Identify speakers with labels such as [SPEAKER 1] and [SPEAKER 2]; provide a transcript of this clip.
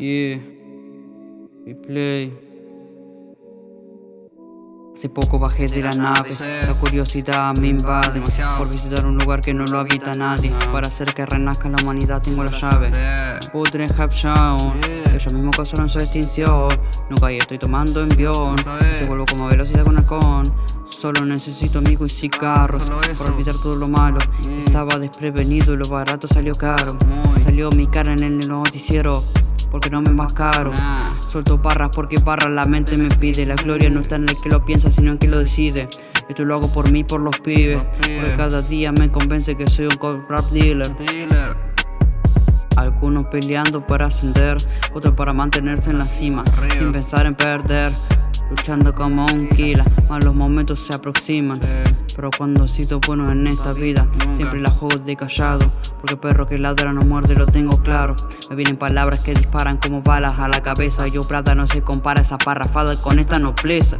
[SPEAKER 1] Yeah. Y play. Hace poco bajé de la nave, la curiosidad me invade. Por visitar un lugar que no lo habita nadie. Para hacer que renazca la humanidad tengo la llave. Putre Hapshawn, ellos mismos causaron su extinción. Nunca estoy tomando envión, se vuelvo como velocidad con halcón. Solo necesito amigos y cigarros Para olvidar todo lo malo. Estaba desprevenido y lo barato salió caro. Salió mi cara en el noticiero porque no me más caro Suelto barras porque barras la mente me pide. La gloria no está en el que lo piensa sino en que lo decide. Esto lo hago por mí, por los pibes. Porque cada día me convence que soy un rap dealer. Algunos peleando para ascender Otros para mantenerse en la cima Sin pensar en perder Luchando como un killer, malos momentos se aproximan. Pero cuando sido bueno en esta vida Siempre la juego de callado. Porque perro que ladra no muerde, lo tengo claro. Me vienen palabras que disparan como balas a la cabeza. Yo plata no se compara esa parrafada con esta nobleza